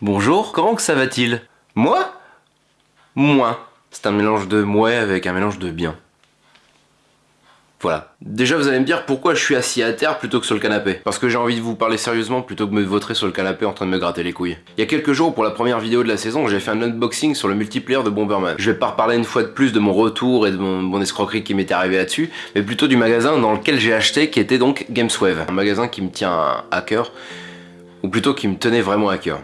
Bonjour, comment que ça va-t-il? Moi? Moins. C'est un mélange de mouais avec un mélange de bien. Voilà. Déjà vous allez me dire pourquoi je suis assis à terre plutôt que sur le canapé. Parce que j'ai envie de vous parler sérieusement plutôt que de me vautrer sur le canapé en train de me gratter les couilles. Il y a quelques jours pour la première vidéo de la saison j'ai fait un unboxing sur le multiplayer de Bomberman. Je vais pas reparler une fois de plus de mon retour et de mon, escroquerie qui m'était arrivé là-dessus, mais plutôt du magasin dans lequel j'ai acheté qui était donc Gameswave. Un magasin qui me tient à cœur, ou plutôt qui me tenait vraiment à cœur.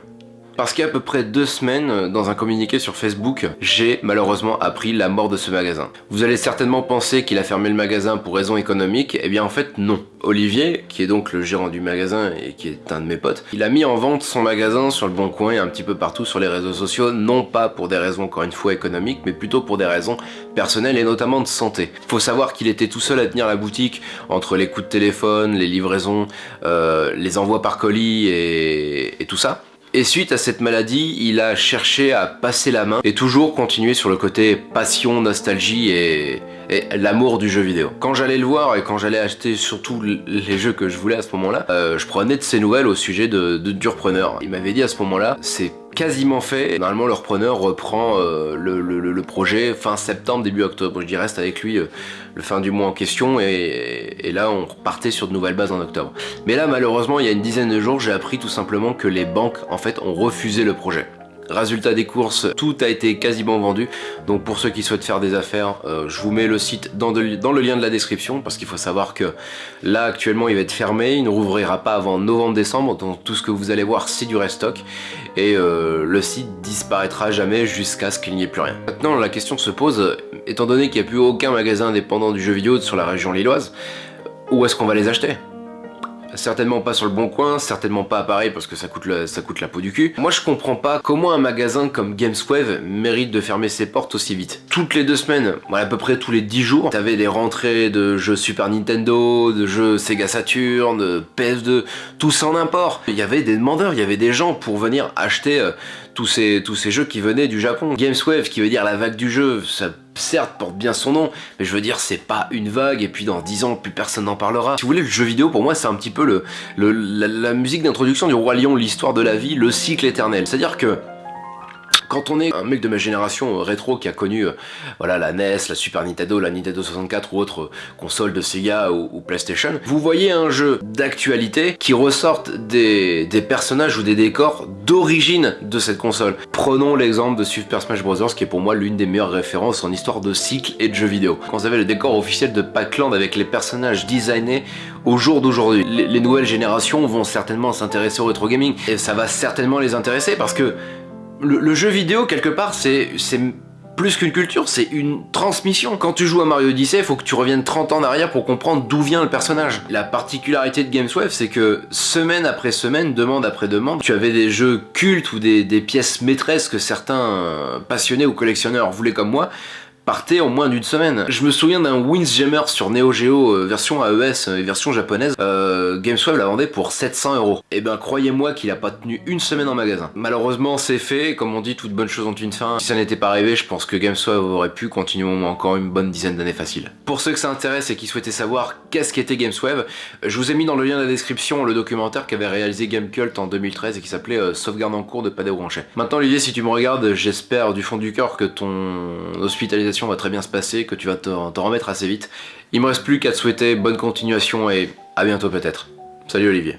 Parce qu'il y a à peu près deux semaines, euh, dans un communiqué sur Facebook, j'ai malheureusement appris la mort de ce magasin. Vous allez certainement penser qu'il a fermé le magasin pour raisons économiques, et eh bien en fait non. Olivier, qui est donc le gérant du magasin et qui est un de mes potes, il a mis en vente son magasin sur le Bon Coin et un petit peu partout sur les réseaux sociaux, non pas pour des raisons encore une fois économiques, mais plutôt pour des raisons personnelles et notamment de santé. Faut savoir qu'il était tout seul à tenir la boutique entre les coups de téléphone, les livraisons, euh, les envois par colis et tout ça. Et suite à cette maladie, il a cherché à passer la main et toujours continuer sur le côté passion, nostalgie et, l'amour du jeu vidéo. Quand j'allais le voir et quand j'allais acheter surtout les jeux que je voulais à ce moment-là, euh, je prenais de ses nouvelles au sujet de, de Durpreneur. Il m'avait dit à ce moment-là, c'est quasiment fait. Normalement, le repreneur reprend euh, le, projet fin septembre, début octobre. Je dis reste avec lui euh, le fin du mois en question et, et, là, on repartait sur de nouvelles bases en octobre. Mais là, malheureusement, il y a une dizaine de jours, j'ai appris tout simplement que les banques, en fait, ont refusé le projet. Résultat des courses, tout a été quasiment vendu. Donc pour ceux qui souhaitent faire des affaires, euh, je vous mets le site dans, le lien de la description parce qu'il faut savoir que là actuellement il va être fermé, il ne rouvrira pas avant novembre-décembre. Donc tout ce que vous allez voir c'est du restock et euh, le site disparaîtra jamais jusqu'à ce qu'il n'y ait plus rien. Maintenant la question se pose, étant donné qu'il n'y a plus aucun magasin indépendant du jeu vidéo sur la région lilloise, où est-ce qu'on va les acheter? Certainement pas sur le bon coin, certainement pas à Paris parce que ça coûte, la peau du cul. Moi je comprends pas comment un magasin comme Gameswave mérite de fermer ses portes aussi vite. Toutes les deux semaines, à peu près tous les 10 jours, t'avais des rentrées de jeux Super Nintendo, de jeux Sega Saturn, de PS2, tout ça en import. Il y avait des demandeurs, il y avait des gens pour venir acheter euh, tous, ces, tous ces jeux qui venaient du Japon. Gameswave qui veut dire la vague du jeu, ça certes porte bien son nom, mais je veux dire c'est pas une vague et puis dans 10 ans plus personne n'en parlera. Si vous voulez le jeu vidéo pour moi c'est un petit peu le, la musique d'introduction du Roi Lion, l'histoire de la vie, le cycle éternel. C'est à dire que quand on est un mec de ma génération euh, rétro qui a connu euh, voilà, la NES, la Super Nintendo, la Nintendo 64 ou autre euh, console de Sega ou, PlayStation, vous voyez un jeu d'actualité qui ressorte des, personnages ou des décors d'origine de cette console. Prenons l'exemple de Super Smash Bros. qui est pour moi l'une des meilleures références en histoire de cycle et de jeux vidéo. Quand vous avez le décor officiel de Pac-Land avec les personnages designés au jour d'aujourd'hui. Les, les nouvelles générations vont certainement s'intéresser au rétro gaming et ça va certainement les intéresser parce que le, jeu vidéo, quelque part, c'est plus qu'une culture, c'est une transmission. Quand tu joues à Mario Odyssey, il faut que tu reviennes 30 ans en arrière pour comprendre d'où vient le personnage. La particularité de Gameswave, c'est que semaine après semaine, demande après demande, tu avais des jeux cultes ou des, des pièces maîtresses que certains passionnés ou collectionneurs voulaient comme moi, partait en moins d'une semaine. Je me souviens d'un Windjammer sur Neo Geo euh, version AES euh, et version japonaise. Euh, Gamesweb la vendait pour 700 euros. Et eh ben croyez-moi qu'il a pas tenu une semaine en magasin. Malheureusement c'est fait, comme on dit, toute bonne chose ont une fin. Si ça n'était pas arrivé, je pense que Gamesweb aurait pu continuer encore une bonne dizaine d'années facile. Pour ceux que ça intéresse et qui souhaitaient savoir qu'est-ce qu'était Gamesweb, je vous ai mis dans le lien de la description le documentaire qu'avait réalisé Gamecult en 2013 et qui s'appelait Sauvegarde en cours de Padé Branchet. Maintenant Olivier, si tu me regardes, j'espère du fond du cœur que ton hospitalisation va très bien se passer, que tu vas t'en remettre assez vite. Il me reste plus qu'à te souhaiter bonne continuation et à bientôt peut-être. Salut Olivier.